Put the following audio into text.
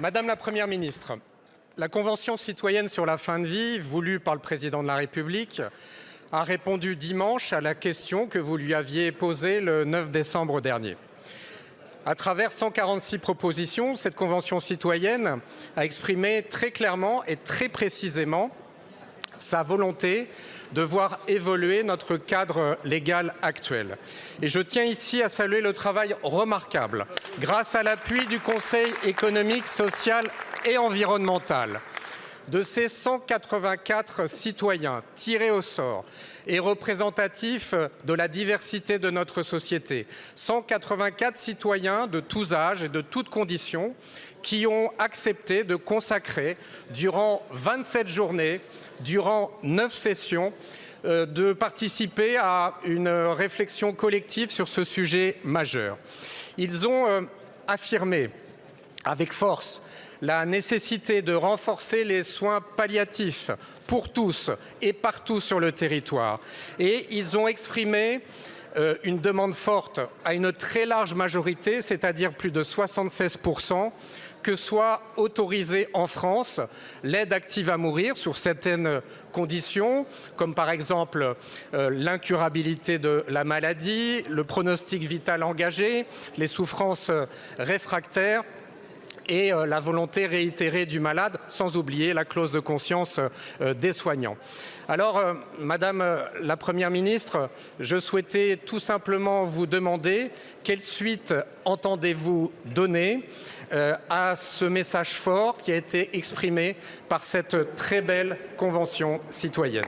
Madame la Première ministre, la Convention citoyenne sur la fin de vie, voulue par le Président de la République, a répondu dimanche à la question que vous lui aviez posée le 9 décembre dernier. À travers 146 propositions, cette Convention citoyenne a exprimé très clairement et très précisément sa volonté de voir évoluer notre cadre légal actuel. Et je tiens ici à saluer le travail remarquable, grâce à l'appui du Conseil économique, social et environnemental, de ces 184 citoyens tirés au sort et représentatifs de la diversité de notre société. 184 citoyens de tous âges et de toutes conditions qui ont accepté de consacrer durant 27 journées, durant 9 sessions, euh, de participer à une réflexion collective sur ce sujet majeur. Ils ont euh, affirmé avec force la nécessité de renforcer les soins palliatifs pour tous et partout sur le territoire. Et ils ont exprimé euh, une demande forte à une très large majorité, c'est-à-dire plus de 76% que soit autorisée en France l'aide active à mourir sur certaines conditions, comme par exemple euh, l'incurabilité de la maladie, le pronostic vital engagé, les souffrances réfractaires et euh, la volonté réitérée du malade, sans oublier la clause de conscience euh, des soignants. Alors, euh, Madame la Première ministre, je souhaitais tout simplement vous demander quelle suite entendez-vous donner à ce message fort qui a été exprimé par cette très belle convention citoyenne.